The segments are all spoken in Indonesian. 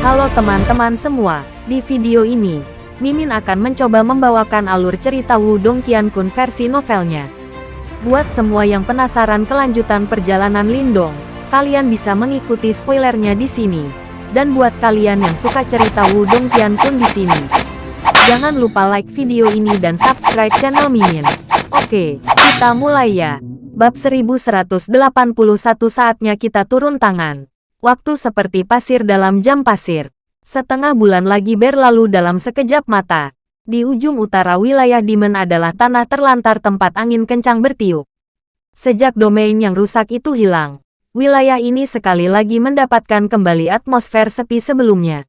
Halo teman-teman semua, di video ini, Mimin akan mencoba membawakan alur cerita Wudong Qiankun versi novelnya. Buat semua yang penasaran kelanjutan perjalanan Lindong, kalian bisa mengikuti spoilernya di sini. Dan buat kalian yang suka cerita Wudong Qiankun di sini, jangan lupa like video ini dan subscribe channel Mimin. Oke, kita mulai ya. Bab 1181 saatnya kita turun tangan. Waktu seperti pasir dalam jam pasir. Setengah bulan lagi berlalu dalam sekejap mata. Di ujung utara wilayah Dimen adalah tanah terlantar tempat angin kencang bertiup. Sejak domain yang rusak itu hilang, wilayah ini sekali lagi mendapatkan kembali atmosfer sepi sebelumnya.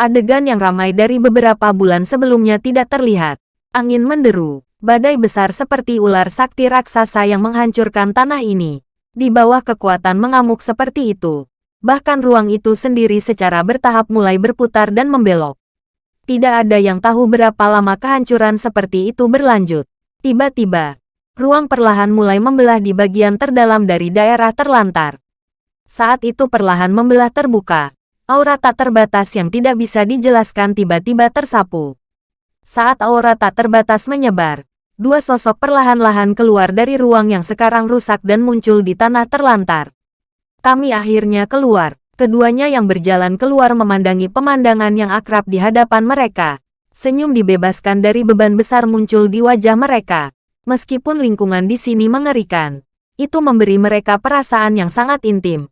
Adegan yang ramai dari beberapa bulan sebelumnya tidak terlihat. Angin menderu, badai besar seperti ular sakti raksasa yang menghancurkan tanah ini. Di bawah kekuatan mengamuk seperti itu, Bahkan ruang itu sendiri secara bertahap mulai berputar dan membelok. Tidak ada yang tahu berapa lama kehancuran seperti itu berlanjut. Tiba-tiba, ruang perlahan mulai membelah di bagian terdalam dari daerah terlantar. Saat itu perlahan membelah terbuka. Aura tak terbatas yang tidak bisa dijelaskan tiba-tiba tersapu. Saat aura tak terbatas menyebar, dua sosok perlahan-lahan keluar dari ruang yang sekarang rusak dan muncul di tanah terlantar. Kami akhirnya keluar. Keduanya yang berjalan keluar memandangi pemandangan yang akrab di hadapan mereka. Senyum dibebaskan dari beban besar muncul di wajah mereka. Meskipun lingkungan di sini mengerikan, itu memberi mereka perasaan yang sangat intim.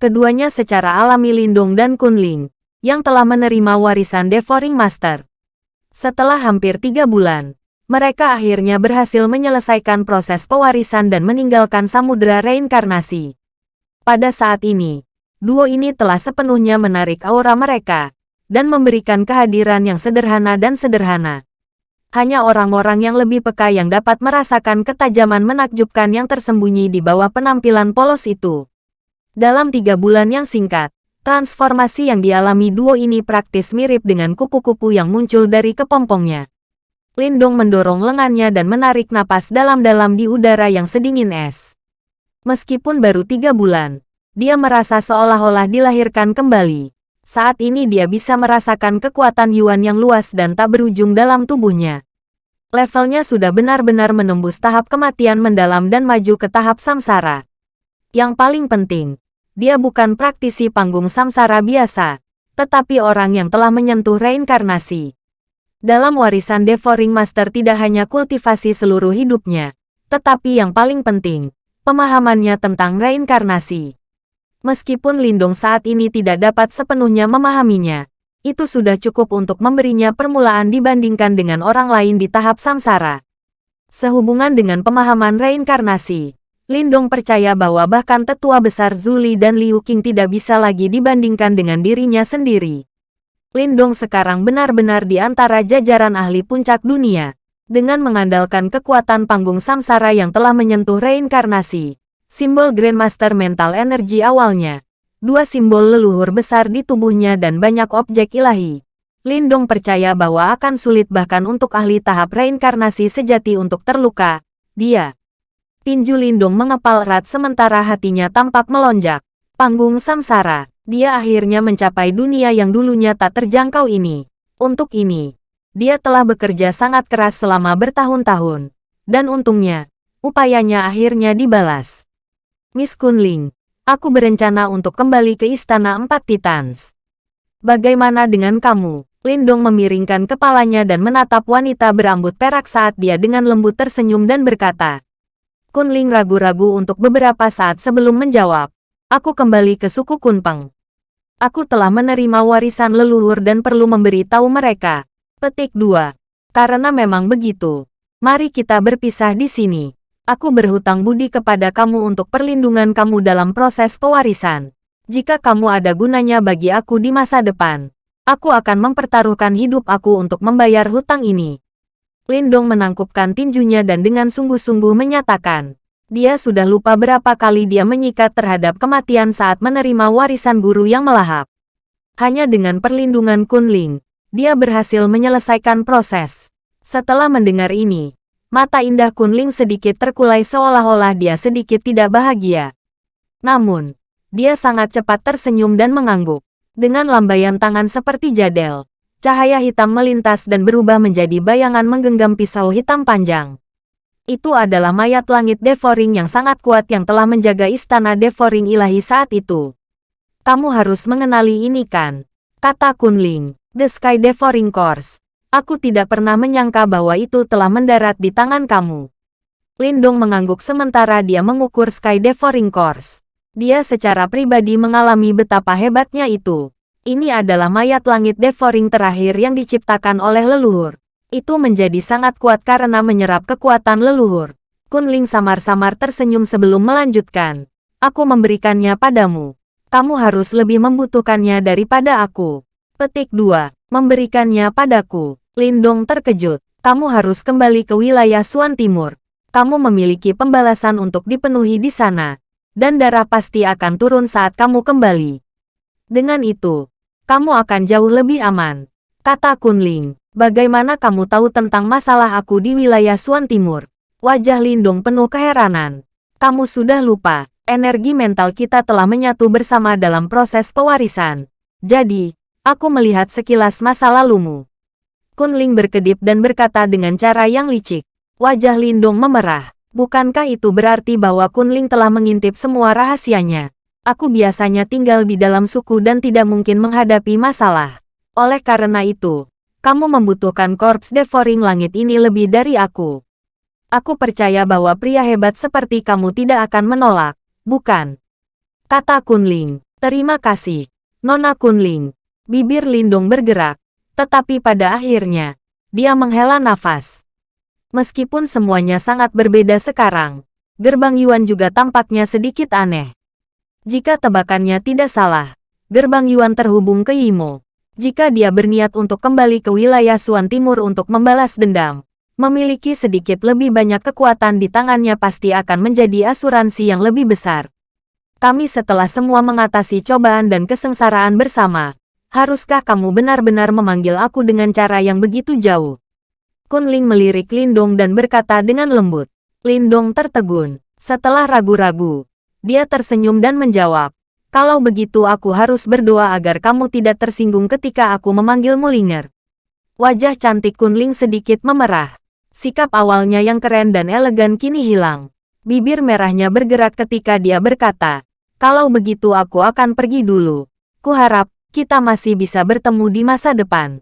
Keduanya secara alami Lindung dan Kunling, yang telah menerima warisan Devouring Master. Setelah hampir tiga bulan, mereka akhirnya berhasil menyelesaikan proses pewarisan dan meninggalkan samudera reinkarnasi. Pada saat ini, duo ini telah sepenuhnya menarik aura mereka, dan memberikan kehadiran yang sederhana dan sederhana. Hanya orang-orang yang lebih peka yang dapat merasakan ketajaman menakjubkan yang tersembunyi di bawah penampilan polos itu. Dalam tiga bulan yang singkat, transformasi yang dialami duo ini praktis mirip dengan kupu-kupu yang muncul dari kepompongnya. Lindong mendorong lengannya dan menarik napas dalam-dalam di udara yang sedingin es. Meskipun baru tiga bulan, dia merasa seolah-olah dilahirkan kembali. Saat ini dia bisa merasakan kekuatan Yuan yang luas dan tak berujung dalam tubuhnya. Levelnya sudah benar-benar menembus tahap kematian mendalam dan maju ke tahap samsara. Yang paling penting, dia bukan praktisi panggung samsara biasa, tetapi orang yang telah menyentuh reinkarnasi. Dalam warisan Devouring Master tidak hanya kultivasi seluruh hidupnya, tetapi yang paling penting, pemahamannya tentang reinkarnasi. Meskipun Lindung saat ini tidak dapat sepenuhnya memahaminya, itu sudah cukup untuk memberinya permulaan dibandingkan dengan orang lain di tahap samsara. Sehubungan dengan pemahaman reinkarnasi, Lindong percaya bahwa bahkan tetua besar Zuli dan Liu Qing tidak bisa lagi dibandingkan dengan dirinya sendiri. Lindong sekarang benar-benar di antara jajaran ahli puncak dunia. Dengan mengandalkan kekuatan panggung samsara yang telah menyentuh reinkarnasi, simbol Grandmaster Mental Energi awalnya, dua simbol leluhur besar di tubuhnya dan banyak objek ilahi. Lindong percaya bahwa akan sulit bahkan untuk ahli tahap reinkarnasi sejati untuk terluka. Dia. Tinju Lindong mengepal erat sementara hatinya tampak melonjak. Panggung samsara. Dia akhirnya mencapai dunia yang dulunya tak terjangkau ini. Untuk ini, dia telah bekerja sangat keras selama bertahun-tahun. Dan untungnya, upayanya akhirnya dibalas. Miss Kunling, aku berencana untuk kembali ke Istana Empat Titans. Bagaimana dengan kamu? Lindong memiringkan kepalanya dan menatap wanita berambut perak saat dia dengan lembut tersenyum dan berkata. Kunling ragu-ragu untuk beberapa saat sebelum menjawab. Aku kembali ke suku Kunpeng. Aku telah menerima warisan leluhur dan perlu memberitahu mereka Petik 2. Karena memang begitu. Mari kita berpisah di sini. Aku berhutang budi kepada kamu untuk perlindungan kamu dalam proses pewarisan. Jika kamu ada gunanya bagi aku di masa depan, aku akan mempertaruhkan hidup aku untuk membayar hutang ini. Lindong menangkupkan tinjunya dan dengan sungguh-sungguh menyatakan, dia sudah lupa berapa kali dia menyikat terhadap kematian saat menerima warisan guru yang melahap. Hanya dengan perlindungan Kunling, dia berhasil menyelesaikan proses. Setelah mendengar ini, mata indah Kunling sedikit terkulai seolah-olah dia sedikit tidak bahagia. Namun, dia sangat cepat tersenyum dan mengangguk. Dengan lambaian tangan seperti jadel, cahaya hitam melintas dan berubah menjadi bayangan menggenggam pisau hitam panjang. Itu adalah mayat langit Devoring yang sangat kuat yang telah menjaga istana Devoring ilahi saat itu. Kamu harus mengenali ini kan? Kata Kunling, The Sky Devouring Course. Aku tidak pernah menyangka bahwa itu telah mendarat di tangan kamu. Lindong mengangguk sementara dia mengukur Sky Devouring Course. Dia secara pribadi mengalami betapa hebatnya itu. Ini adalah mayat langit devouring terakhir yang diciptakan oleh leluhur. Itu menjadi sangat kuat karena menyerap kekuatan leluhur. Kunling samar-samar tersenyum sebelum melanjutkan. Aku memberikannya padamu. Kamu harus lebih membutuhkannya daripada aku. Petik 2. Memberikannya padaku. Lindong terkejut. Kamu harus kembali ke wilayah Suan Timur. Kamu memiliki pembalasan untuk dipenuhi di sana dan darah pasti akan turun saat kamu kembali. Dengan itu, kamu akan jauh lebih aman. Kata Kunling, bagaimana kamu tahu tentang masalah aku di wilayah Suan Timur? Wajah Lindung penuh keheranan. Kamu sudah lupa, energi mental kita telah menyatu bersama dalam proses pewarisan. Jadi, aku melihat sekilas masa lalumu. Kunling berkedip dan berkata dengan cara yang licik. Wajah Lindung memerah. Bukankah itu berarti bahwa Kunling telah mengintip semua rahasianya? Aku biasanya tinggal di dalam suku dan tidak mungkin menghadapi masalah. Oleh karena itu, kamu membutuhkan korps devouring langit ini lebih dari aku. Aku percaya bahwa pria hebat seperti kamu tidak akan menolak, bukan? Kata Kunling, terima kasih. Nona Kunling, bibir Lindung bergerak, tetapi pada akhirnya, dia menghela nafas. Meskipun semuanya sangat berbeda sekarang, gerbang Yuan juga tampaknya sedikit aneh. Jika tebakannya tidak salah, gerbang Yuan terhubung ke Yimo. Jika dia berniat untuk kembali ke wilayah Suan Timur untuk membalas dendam, memiliki sedikit lebih banyak kekuatan di tangannya pasti akan menjadi asuransi yang lebih besar. Kami setelah semua mengatasi cobaan dan kesengsaraan bersama, haruskah kamu benar-benar memanggil aku dengan cara yang begitu jauh? Kunling melirik Lindong dan berkata dengan lembut. Lindong tertegun. Setelah ragu-ragu, dia tersenyum dan menjawab, kalau begitu aku harus berdoa agar kamu tidak tersinggung ketika aku memanggilmu Linger. Wajah cantik Kunling sedikit memerah. Sikap awalnya yang keren dan elegan kini hilang. Bibir merahnya bergerak ketika dia berkata, kalau begitu aku akan pergi dulu. Kuharap, kita masih bisa bertemu di masa depan.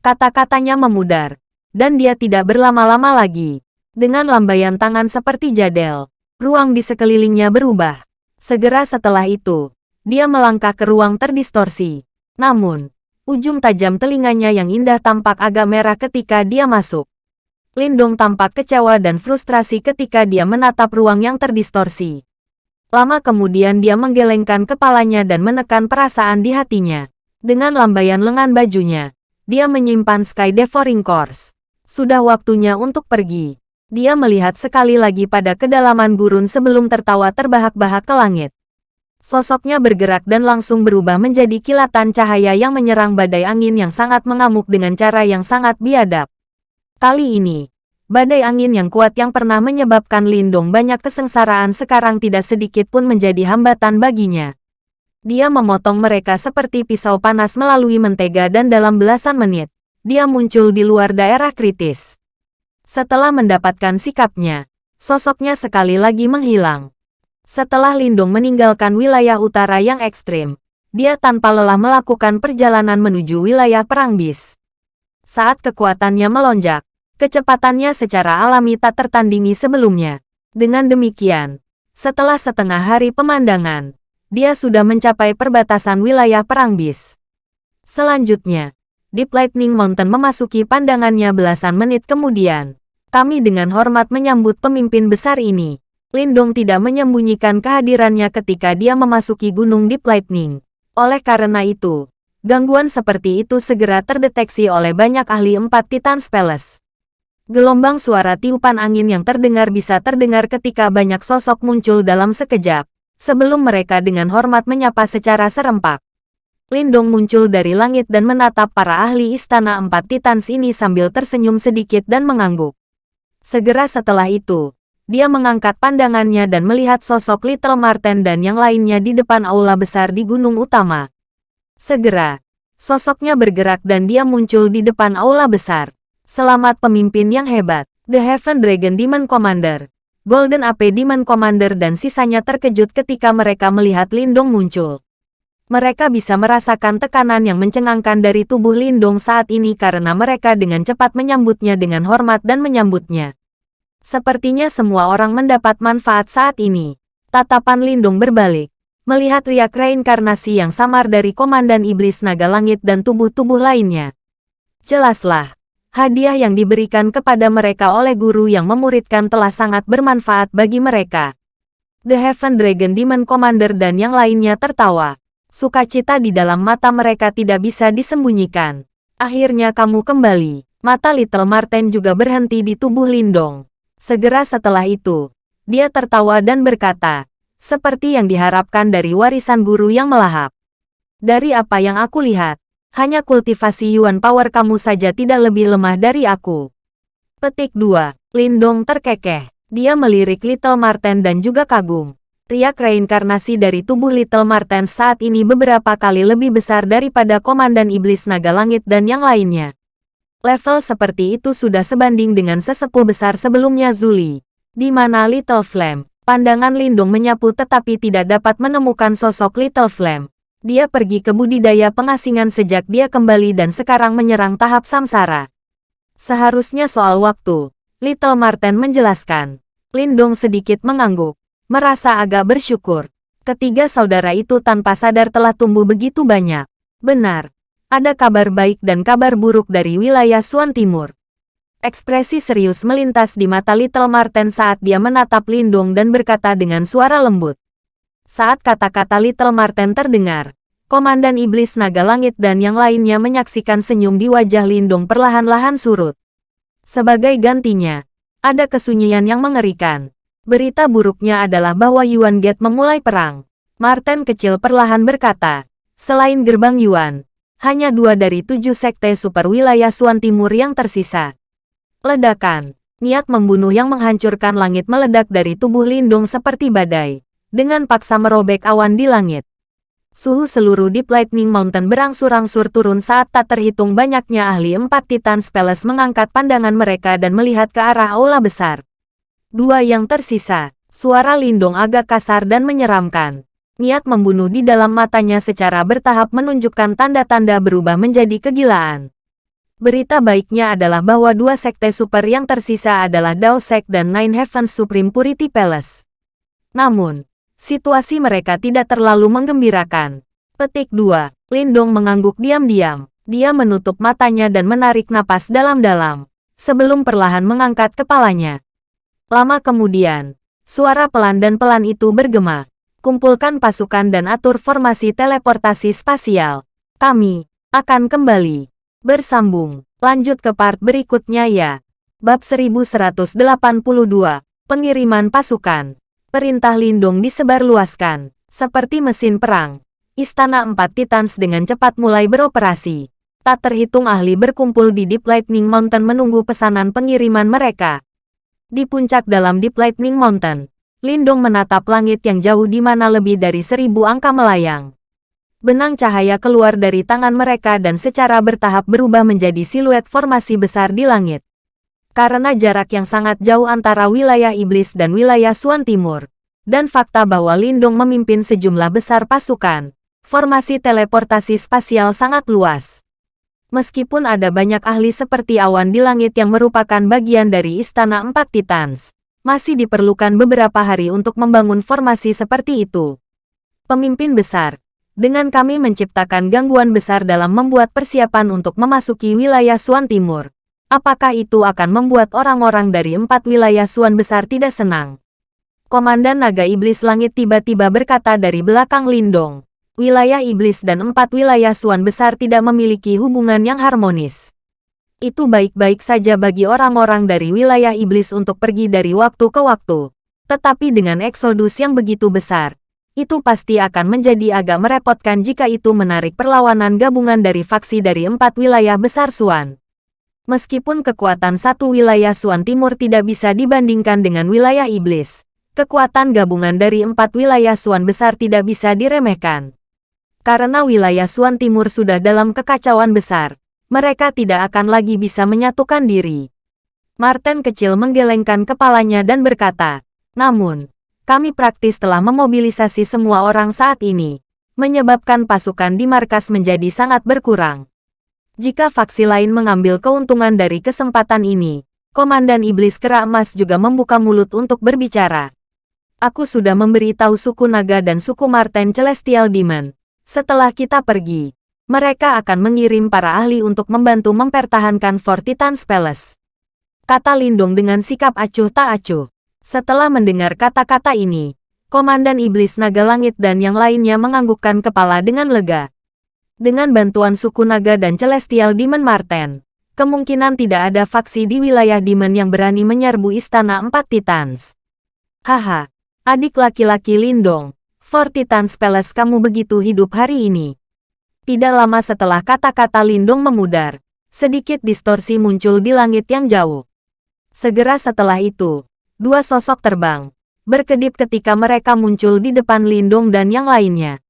Kata-katanya memudar, dan dia tidak berlama-lama lagi. Dengan lambaian tangan seperti jadel, ruang di sekelilingnya berubah. Segera setelah itu, dia melangkah ke ruang terdistorsi. Namun, ujung tajam telinganya yang indah tampak agak merah ketika dia masuk. Lindong tampak kecewa dan frustrasi ketika dia menatap ruang yang terdistorsi. Lama kemudian dia menggelengkan kepalanya dan menekan perasaan di hatinya. Dengan lambaian lengan bajunya, dia menyimpan Sky Devouring Course. Sudah waktunya untuk pergi. Dia melihat sekali lagi pada kedalaman gurun sebelum tertawa terbahak-bahak ke langit. Sosoknya bergerak dan langsung berubah menjadi kilatan cahaya yang menyerang badai angin yang sangat mengamuk dengan cara yang sangat biadab. Kali ini, badai angin yang kuat yang pernah menyebabkan Lindong banyak kesengsaraan sekarang tidak sedikit pun menjadi hambatan baginya. Dia memotong mereka seperti pisau panas melalui mentega dan dalam belasan menit, dia muncul di luar daerah kritis. Setelah mendapatkan sikapnya, sosoknya sekali lagi menghilang. Setelah Lindung meninggalkan wilayah utara yang ekstrim, dia tanpa lelah melakukan perjalanan menuju wilayah perang bis. Saat kekuatannya melonjak, kecepatannya secara alami tak tertandingi sebelumnya. Dengan demikian, setelah setengah hari pemandangan, dia sudah mencapai perbatasan wilayah perang bis. Selanjutnya, Deep Lightning Mountain memasuki pandangannya belasan menit kemudian. Kami dengan hormat menyambut pemimpin besar ini. Lindong tidak menyembunyikan kehadirannya ketika dia memasuki Gunung Deep Lightning. Oleh karena itu, gangguan seperti itu segera terdeteksi oleh banyak ahli empat Titan Palace. Gelombang suara tiupan angin yang terdengar bisa terdengar ketika banyak sosok muncul dalam sekejap, sebelum mereka dengan hormat menyapa secara serempak. Lindong muncul dari langit dan menatap para ahli istana empat titans ini sambil tersenyum sedikit dan mengangguk. Segera setelah itu, dia mengangkat pandangannya dan melihat sosok Little Marten dan yang lainnya di depan aula besar di gunung utama. Segera, sosoknya bergerak dan dia muncul di depan aula besar. Selamat pemimpin yang hebat, The Heaven Dragon Demon Commander. Golden AP Demon Commander dan sisanya terkejut ketika mereka melihat Lindong muncul. Mereka bisa merasakan tekanan yang mencengangkan dari tubuh Lindong saat ini karena mereka dengan cepat menyambutnya dengan hormat dan menyambutnya. Sepertinya semua orang mendapat manfaat saat ini. Tatapan Lindong berbalik. Melihat riak reinkarnasi yang samar dari Komandan Iblis Naga Langit dan tubuh-tubuh lainnya. Jelaslah, hadiah yang diberikan kepada mereka oleh guru yang memuridkan telah sangat bermanfaat bagi mereka. The Heaven Dragon Demon Commander dan yang lainnya tertawa. Sukacita di dalam mata mereka tidak bisa disembunyikan. Akhirnya kamu kembali. Mata Little Marten juga berhenti di tubuh Lindong. Segera setelah itu, dia tertawa dan berkata, seperti yang diharapkan dari warisan guru yang melahap. Dari apa yang aku lihat, hanya kultivasi Yuan Power kamu saja tidak lebih lemah dari aku. Petik 2. Lindong terkekeh. Dia melirik Little Marten dan juga kagum. Riak reinkarnasi dari tubuh Little Marten saat ini beberapa kali lebih besar daripada Komandan Iblis Naga Langit dan yang lainnya. Level seperti itu sudah sebanding dengan sesepuh besar sebelumnya Zuli. Di mana Little Flame, pandangan Lindung menyapu tetapi tidak dapat menemukan sosok Little Flame. Dia pergi ke budidaya pengasingan sejak dia kembali dan sekarang menyerang tahap samsara. Seharusnya soal waktu, Little Marten menjelaskan. Lindung sedikit mengangguk merasa agak bersyukur. Ketiga saudara itu tanpa sadar telah tumbuh begitu banyak. Benar, ada kabar baik dan kabar buruk dari wilayah Suan Timur. Ekspresi serius melintas di mata Little Marten saat dia menatap Lindung dan berkata dengan suara lembut. Saat kata-kata Little Marten terdengar, Komandan Iblis Naga Langit dan yang lainnya menyaksikan senyum di wajah Lindung perlahan-lahan surut. Sebagai gantinya, ada kesunyian yang mengerikan. Berita buruknya adalah bahwa Yuan Gate memulai perang. Martin kecil perlahan berkata, selain gerbang Yuan, hanya dua dari tujuh sekte super wilayah Suan Timur yang tersisa. Ledakan, niat membunuh yang menghancurkan langit meledak dari tubuh Lindung seperti badai, dengan paksa merobek awan di langit. Suhu seluruh Deep Lightning Mountain berangsur-angsur turun saat tak terhitung banyaknya ahli empat Titan Spells mengangkat pandangan mereka dan melihat ke arah aula besar. Dua yang tersisa, suara Lindong agak kasar dan menyeramkan. Niat membunuh di dalam matanya secara bertahap menunjukkan tanda-tanda berubah menjadi kegilaan. Berita baiknya adalah bahwa dua sekte super yang tersisa adalah Dao Sek dan Nine Heavens Supreme Purity Palace. Namun, situasi mereka tidak terlalu menggembirakan. Petik 2. Lindong mengangguk diam-diam. Dia menutup matanya dan menarik napas dalam-dalam. Sebelum perlahan mengangkat kepalanya. Lama kemudian, suara pelan dan pelan itu bergema. Kumpulkan pasukan dan atur formasi teleportasi spasial. Kami akan kembali. Bersambung. Lanjut ke part berikutnya ya. Bab 1182. Pengiriman pasukan. Perintah Lindung disebarluaskan. Seperti mesin perang. Istana Empat Titans dengan cepat mulai beroperasi. Tak terhitung ahli berkumpul di Deep Lightning Mountain menunggu pesanan pengiriman mereka. Di puncak dalam Deep Lightning Mountain, Lindong menatap langit yang jauh di mana lebih dari seribu angka melayang. Benang cahaya keluar dari tangan mereka dan secara bertahap berubah menjadi siluet formasi besar di langit. Karena jarak yang sangat jauh antara wilayah iblis dan wilayah Suan Timur, dan fakta bahwa Lindong memimpin sejumlah besar pasukan, formasi teleportasi spasial sangat luas. Meskipun ada banyak ahli seperti awan di langit yang merupakan bagian dari Istana Empat Titans, masih diperlukan beberapa hari untuk membangun formasi seperti itu. Pemimpin besar, dengan kami menciptakan gangguan besar dalam membuat persiapan untuk memasuki wilayah Suan Timur. Apakah itu akan membuat orang-orang dari empat wilayah Suan besar tidak senang? Komandan Naga Iblis Langit tiba-tiba berkata dari belakang Lindong wilayah iblis dan empat wilayah suan besar tidak memiliki hubungan yang harmonis. Itu baik-baik saja bagi orang-orang dari wilayah iblis untuk pergi dari waktu ke waktu. Tetapi dengan eksodus yang begitu besar, itu pasti akan menjadi agak merepotkan jika itu menarik perlawanan gabungan dari faksi dari empat wilayah besar Suan. Meskipun kekuatan satu wilayah Suan Timur tidak bisa dibandingkan dengan wilayah iblis, kekuatan gabungan dari empat wilayah Suan besar tidak bisa diremehkan. Karena wilayah Suan Timur sudah dalam kekacauan besar, mereka tidak akan lagi bisa menyatukan diri. Martin kecil menggelengkan kepalanya dan berkata, namun, kami praktis telah memobilisasi semua orang saat ini, menyebabkan pasukan di markas menjadi sangat berkurang. Jika faksi lain mengambil keuntungan dari kesempatan ini, Komandan Iblis Kera Emas juga membuka mulut untuk berbicara. Aku sudah memberitahu suku Naga dan suku Marten Celestial Demon, setelah kita pergi, mereka akan mengirim para ahli untuk membantu mempertahankan Fort Titan's Palace. Kata Lindung dengan sikap acuh tak acuh. Setelah mendengar kata-kata ini, Komandan Iblis Naga Langit dan yang lainnya menganggukkan kepala dengan lega. Dengan bantuan suku Naga dan Celestial Demon Marten, kemungkinan tidak ada faksi di wilayah Demon yang berani menyerbu Istana Empat Titans. Haha, adik laki-laki Lindong, For Titan's Palace kamu begitu hidup hari ini. Tidak lama setelah kata-kata Lindung memudar, sedikit distorsi muncul di langit yang jauh. Segera setelah itu, dua sosok terbang, berkedip ketika mereka muncul di depan Lindung dan yang lainnya.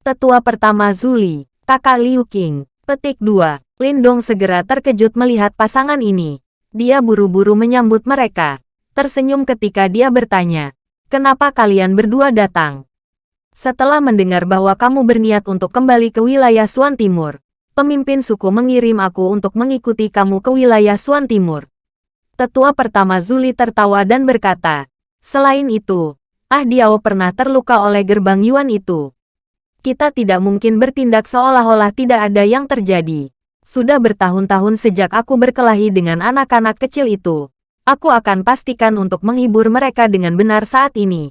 Tetua pertama Zuli, kakak Liu Qing, petik 2. Lindong segera terkejut melihat pasangan ini. Dia buru-buru menyambut mereka, tersenyum ketika dia bertanya, kenapa kalian berdua datang? Setelah mendengar bahwa kamu berniat untuk kembali ke wilayah Suan Timur, pemimpin suku mengirim aku untuk mengikuti kamu ke wilayah Suan Timur. Tetua pertama Zuli tertawa dan berkata, Selain itu, Ah Diao pernah terluka oleh gerbang Yuan itu. Kita tidak mungkin bertindak seolah-olah tidak ada yang terjadi. Sudah bertahun-tahun sejak aku berkelahi dengan anak-anak kecil itu. Aku akan pastikan untuk menghibur mereka dengan benar saat ini.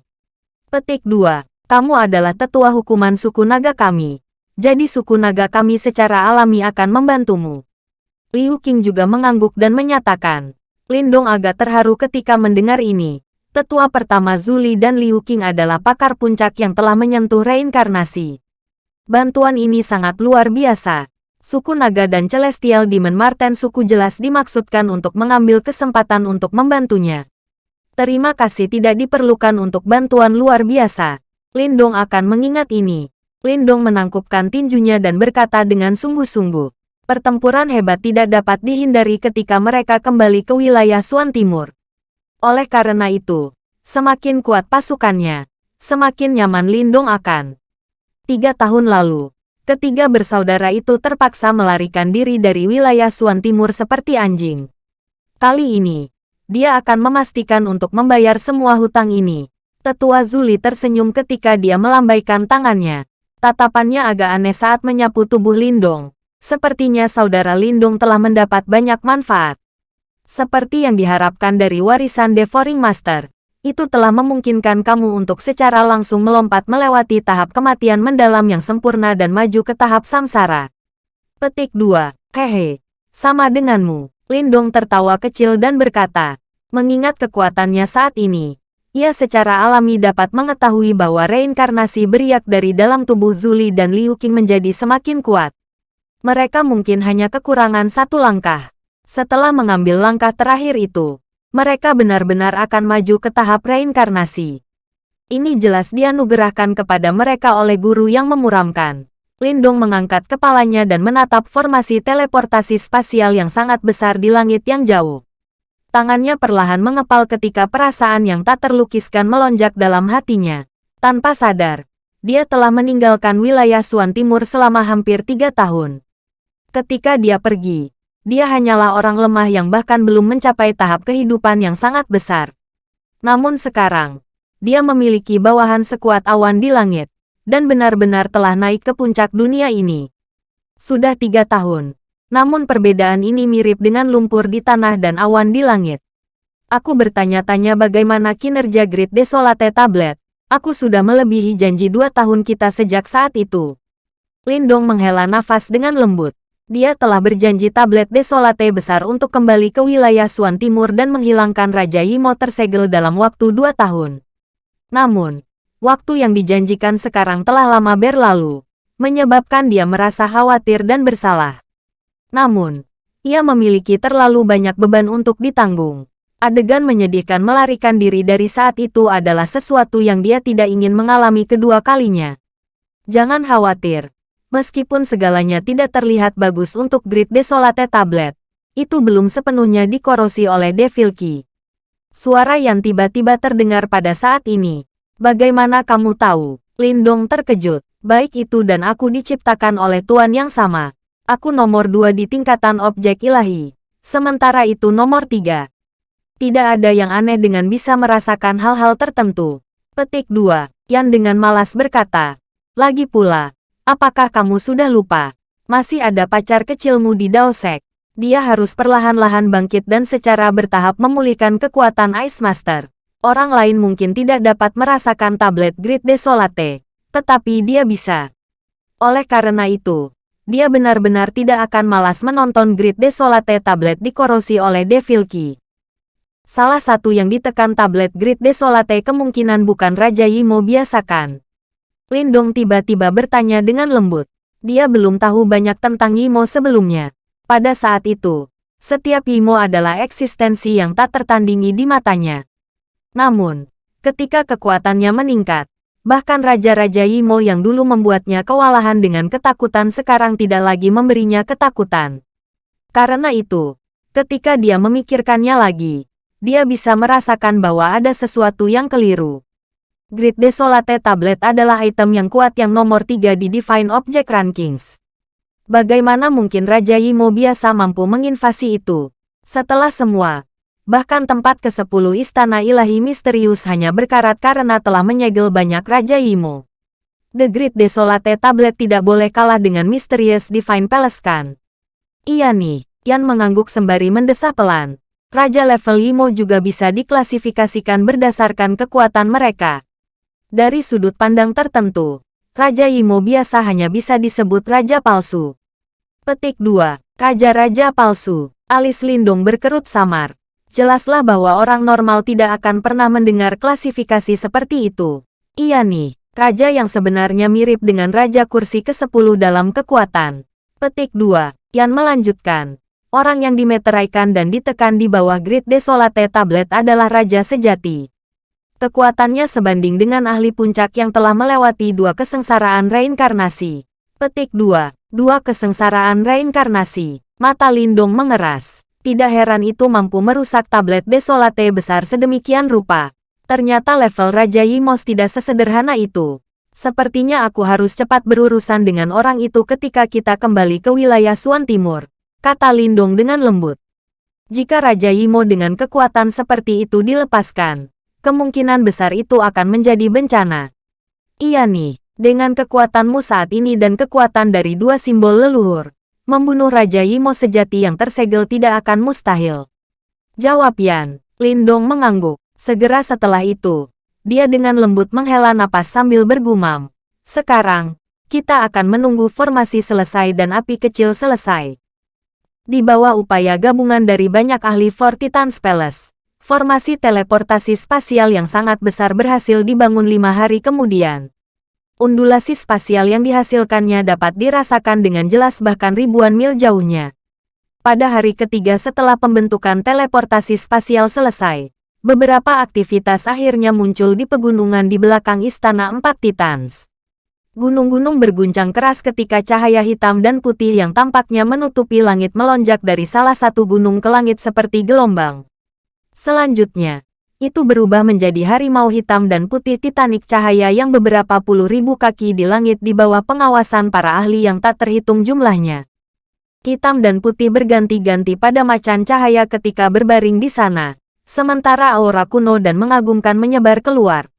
Petik 2 kamu adalah tetua hukuman suku naga kami. Jadi suku naga kami secara alami akan membantumu. Liu Qing juga mengangguk dan menyatakan. Lindong agak terharu ketika mendengar ini. Tetua pertama Zuli dan Liu Qing adalah pakar puncak yang telah menyentuh reinkarnasi. Bantuan ini sangat luar biasa. Suku Naga dan Celestial Demon Marten suku jelas dimaksudkan untuk mengambil kesempatan untuk membantunya. Terima kasih tidak diperlukan untuk bantuan luar biasa. Lindong akan mengingat ini. Lindong menangkupkan tinjunya dan berkata dengan sungguh-sungguh. Pertempuran hebat tidak dapat dihindari ketika mereka kembali ke wilayah Suan Timur. Oleh karena itu, semakin kuat pasukannya, semakin nyaman Lindong akan. Tiga tahun lalu, ketiga bersaudara itu terpaksa melarikan diri dari wilayah Suan Timur seperti anjing. Kali ini, dia akan memastikan untuk membayar semua hutang ini. Tetua Zuli tersenyum ketika dia melambaikan tangannya. Tatapannya agak aneh saat menyapu tubuh Lindong. Sepertinya saudara Lindong telah mendapat banyak manfaat. Seperti yang diharapkan dari warisan Devouring Master, itu telah memungkinkan kamu untuk secara langsung melompat melewati tahap kematian mendalam yang sempurna dan maju ke tahap samsara. Petik 2. Hehe. Sama denganmu. Lindong tertawa kecil dan berkata, mengingat kekuatannya saat ini, ia secara alami dapat mengetahui bahwa reinkarnasi beriak dari dalam tubuh Zuli dan Liu Qing menjadi semakin kuat. Mereka mungkin hanya kekurangan satu langkah. Setelah mengambil langkah terakhir itu, mereka benar-benar akan maju ke tahap reinkarnasi. Ini jelas dianugerahkan kepada mereka oleh guru yang memuramkan. Lindung mengangkat kepalanya dan menatap formasi teleportasi spasial yang sangat besar di langit yang jauh. Tangannya perlahan mengepal ketika perasaan yang tak terlukiskan melonjak dalam hatinya. Tanpa sadar, dia telah meninggalkan wilayah Suan Timur selama hampir tiga tahun. Ketika dia pergi, dia hanyalah orang lemah yang bahkan belum mencapai tahap kehidupan yang sangat besar. Namun sekarang, dia memiliki bawahan sekuat awan di langit, dan benar-benar telah naik ke puncak dunia ini. Sudah tiga tahun, namun perbedaan ini mirip dengan lumpur di tanah dan awan di langit. Aku bertanya-tanya bagaimana kinerja Grid Desolate Tablet. Aku sudah melebihi janji dua tahun kita sejak saat itu. Lindong menghela nafas dengan lembut. Dia telah berjanji tablet Desolate besar untuk kembali ke wilayah Suan Timur dan menghilangkan Raja Yimo tersegel dalam waktu dua tahun. Namun, waktu yang dijanjikan sekarang telah lama berlalu, menyebabkan dia merasa khawatir dan bersalah. Namun, ia memiliki terlalu banyak beban untuk ditanggung. Adegan menyedihkan melarikan diri dari saat itu adalah sesuatu yang dia tidak ingin mengalami kedua kalinya. Jangan khawatir, Meskipun segalanya tidak terlihat bagus untuk Grid Desolate Tablet, itu belum sepenuhnya dikorosi oleh Devil Key. Suara yang tiba-tiba terdengar pada saat ini. Bagaimana kamu tahu? Lindong terkejut. Baik itu dan aku diciptakan oleh Tuan yang sama. Aku nomor dua di tingkatan objek ilahi. Sementara itu nomor tiga. Tidak ada yang aneh dengan bisa merasakan hal-hal tertentu. Petik dua. Yan dengan malas berkata. Lagi pula, apakah kamu sudah lupa? Masih ada pacar kecilmu di Daosek dia harus perlahan-lahan bangkit dan secara bertahap memulihkan kekuatan Ice Master. Orang lain mungkin tidak dapat merasakan tablet Grid Desolate, tetapi dia bisa. Oleh karena itu, dia benar-benar tidak akan malas menonton Grid Desolate tablet dikorosi oleh Devil Key. Salah satu yang ditekan tablet Grid Desolate kemungkinan bukan Raja Yimo biasakan. Lindong tiba-tiba bertanya dengan lembut. Dia belum tahu banyak tentang Yimo sebelumnya. Pada saat itu, setiap Imo adalah eksistensi yang tak tertandingi di matanya. Namun, ketika kekuatannya meningkat, bahkan Raja-Raja Imo yang dulu membuatnya kewalahan dengan ketakutan sekarang tidak lagi memberinya ketakutan. Karena itu, ketika dia memikirkannya lagi, dia bisa merasakan bahwa ada sesuatu yang keliru. Grid Desolate Tablet adalah item yang kuat yang nomor 3 di Divine Object Rankings. Bagaimana mungkin Raja Yimo biasa mampu menginvasi itu? Setelah semua, bahkan tempat ke-10 istana ilahi misterius hanya berkarat karena telah menyegel banyak Raja Yimo. The Great Desolate Tablet tidak boleh kalah dengan Mysterious Divine Palace kan? Iya nih, Yan mengangguk sembari mendesah pelan. Raja level Yimo juga bisa diklasifikasikan berdasarkan kekuatan mereka. Dari sudut pandang tertentu, Raja Yimo biasa hanya bisa disebut Raja Palsu. Petik 2. Raja-Raja Palsu. Alis Lindung berkerut samar. Jelaslah bahwa orang normal tidak akan pernah mendengar klasifikasi seperti itu. Iya nih, Raja yang sebenarnya mirip dengan Raja Kursi ke-10 dalam kekuatan. Petik 2. Yan melanjutkan. Orang yang dimeteraikan dan ditekan di bawah Grid Desolate Tablet adalah Raja sejati. Kekuatannya sebanding dengan ahli puncak yang telah melewati dua kesengsaraan reinkarnasi. Petik 2. Dua kesengsaraan reinkarnasi. Mata Lindong mengeras. Tidak heran itu mampu merusak tablet desolate besar sedemikian rupa. Ternyata level Raja Yimos tidak sesederhana itu. Sepertinya aku harus cepat berurusan dengan orang itu ketika kita kembali ke wilayah Suan Timur. Kata Lindong dengan lembut. Jika Raja Yimo dengan kekuatan seperti itu dilepaskan, kemungkinan besar itu akan menjadi bencana. Iya nih, dengan kekuatanmu saat ini dan kekuatan dari dua simbol leluhur, membunuh Raja Yimo sejati yang tersegel tidak akan mustahil. Jawab Yan, Lindong mengangguk. Segera setelah itu, dia dengan lembut menghela napas sambil bergumam. Sekarang, kita akan menunggu formasi selesai dan api kecil selesai. Di bawah upaya gabungan dari banyak ahli Fortitans Palace, Formasi teleportasi spasial yang sangat besar berhasil dibangun lima hari kemudian. Undulasi spasial yang dihasilkannya dapat dirasakan dengan jelas bahkan ribuan mil jauhnya. Pada hari ketiga setelah pembentukan teleportasi spasial selesai, beberapa aktivitas akhirnya muncul di pegunungan di belakang Istana Empat Titans. Gunung-gunung berguncang keras ketika cahaya hitam dan putih yang tampaknya menutupi langit melonjak dari salah satu gunung ke langit seperti gelombang. Selanjutnya, itu berubah menjadi harimau hitam dan putih titanik cahaya yang beberapa puluh ribu kaki di langit di bawah pengawasan para ahli yang tak terhitung jumlahnya. Hitam dan putih berganti-ganti pada macan cahaya ketika berbaring di sana, sementara aura kuno dan mengagumkan menyebar keluar.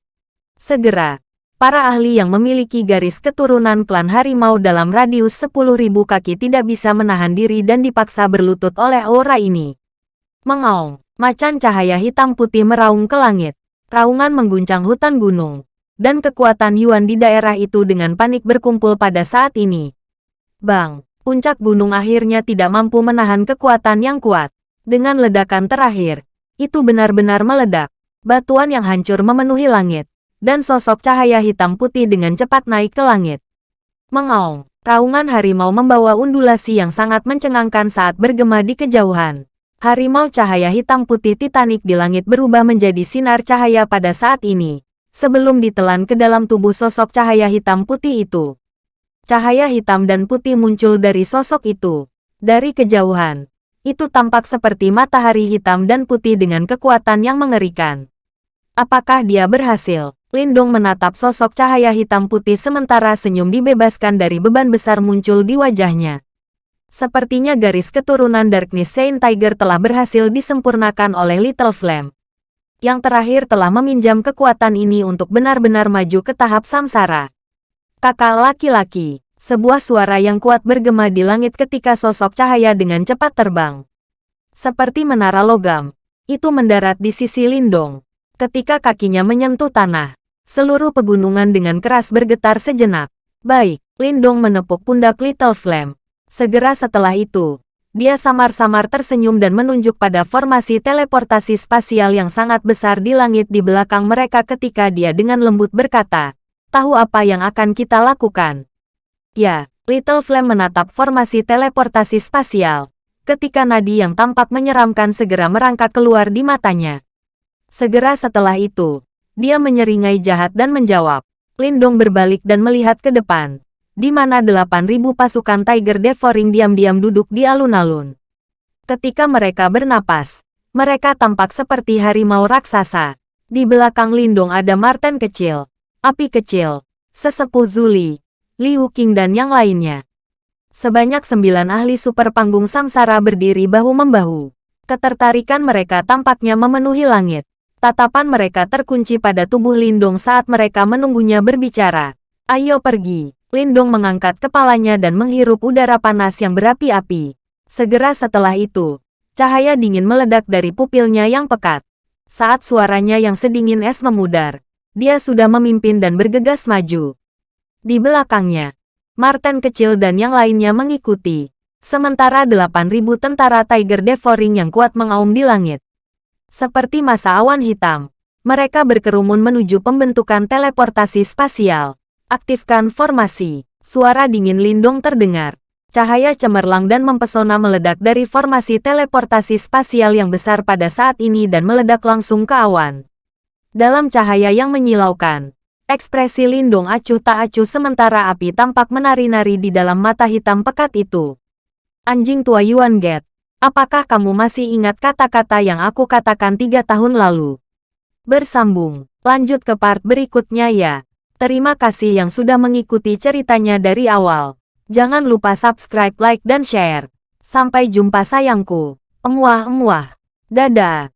Segera, para ahli yang memiliki garis keturunan klan harimau dalam radius 10.000 kaki tidak bisa menahan diri dan dipaksa berlutut oleh aura ini. Mengaung. Macan cahaya hitam putih meraung ke langit. Raungan mengguncang hutan gunung. Dan kekuatan Yuan di daerah itu dengan panik berkumpul pada saat ini. Bang, puncak gunung akhirnya tidak mampu menahan kekuatan yang kuat. Dengan ledakan terakhir, itu benar-benar meledak. Batuan yang hancur memenuhi langit. Dan sosok cahaya hitam putih dengan cepat naik ke langit. Mengaung, raungan harimau membawa undulasi yang sangat mencengangkan saat bergema di kejauhan. Harimau cahaya hitam putih titanik di langit berubah menjadi sinar cahaya pada saat ini, sebelum ditelan ke dalam tubuh sosok cahaya hitam putih itu. Cahaya hitam dan putih muncul dari sosok itu. Dari kejauhan, itu tampak seperti matahari hitam dan putih dengan kekuatan yang mengerikan. Apakah dia berhasil? Lindong menatap sosok cahaya hitam putih sementara senyum dibebaskan dari beban besar muncul di wajahnya. Sepertinya garis keturunan Darkness Saint Tiger telah berhasil disempurnakan oleh Little Flame. Yang terakhir telah meminjam kekuatan ini untuk benar-benar maju ke tahap samsara. Kakak laki-laki, sebuah suara yang kuat bergema di langit ketika sosok cahaya dengan cepat terbang. Seperti menara logam, itu mendarat di sisi Lindong. Ketika kakinya menyentuh tanah, seluruh pegunungan dengan keras bergetar sejenak. Baik, Lindong menepuk pundak Little Flame. Segera setelah itu, dia samar-samar tersenyum dan menunjuk pada formasi teleportasi spasial yang sangat besar di langit di belakang mereka ketika dia dengan lembut berkata, Tahu apa yang akan kita lakukan? Ya, Little Flame menatap formasi teleportasi spasial, ketika nadi yang tampak menyeramkan segera merangkak keluar di matanya. Segera setelah itu, dia menyeringai jahat dan menjawab. Lindong berbalik dan melihat ke depan di mana 8.000 pasukan Tiger Devouring diam-diam duduk di alun-alun. Ketika mereka bernapas, mereka tampak seperti harimau raksasa. Di belakang Lindung ada Marten kecil, api kecil, sesepuh Zuli, Liu Qing dan yang lainnya. Sebanyak sembilan ahli super panggung samsara berdiri bahu-membahu. Ketertarikan mereka tampaknya memenuhi langit. Tatapan mereka terkunci pada tubuh Lindung saat mereka menunggunya berbicara. Ayo pergi. Lindong mengangkat kepalanya dan menghirup udara panas yang berapi-api. Segera setelah itu, cahaya dingin meledak dari pupilnya yang pekat. Saat suaranya yang sedingin es memudar, dia sudah memimpin dan bergegas maju. Di belakangnya, Martin kecil dan yang lainnya mengikuti. Sementara 8.000 tentara Tiger Devouring yang kuat mengaum di langit. Seperti masa awan hitam, mereka berkerumun menuju pembentukan teleportasi spasial. Aktifkan formasi. Suara dingin lindung terdengar. Cahaya cemerlang dan mempesona meledak dari formasi teleportasi spasial yang besar pada saat ini dan meledak langsung ke awan. Dalam cahaya yang menyilaukan, ekspresi lindung acuh tak acuh sementara api tampak menari-nari di dalam mata hitam pekat itu. Anjing tua Yuan Get, apakah kamu masih ingat kata-kata yang aku katakan tiga tahun lalu? Bersambung, lanjut ke part berikutnya ya. Terima kasih yang sudah mengikuti ceritanya dari awal. Jangan lupa subscribe, like, dan share. Sampai jumpa sayangku. Emuah-emuah. Dadah.